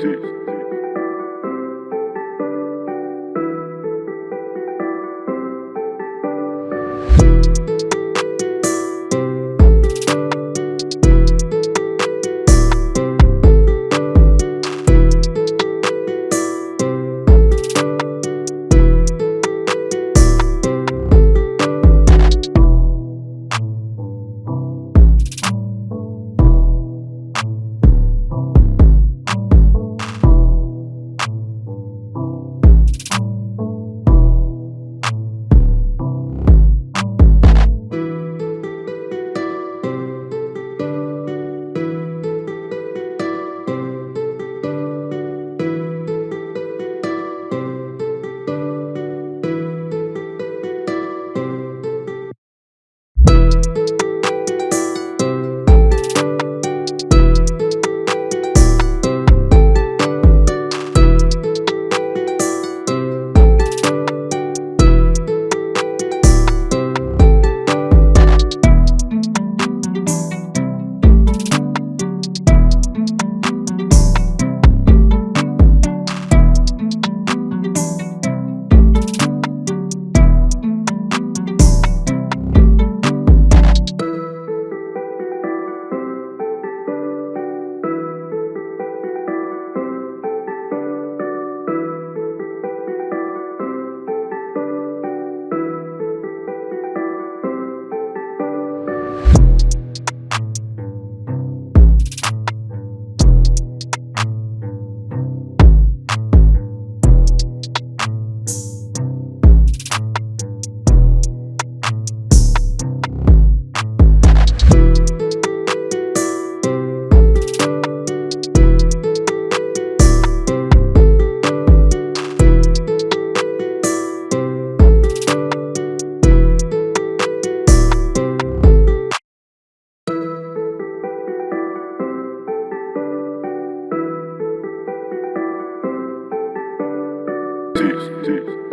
Jeez. Peace.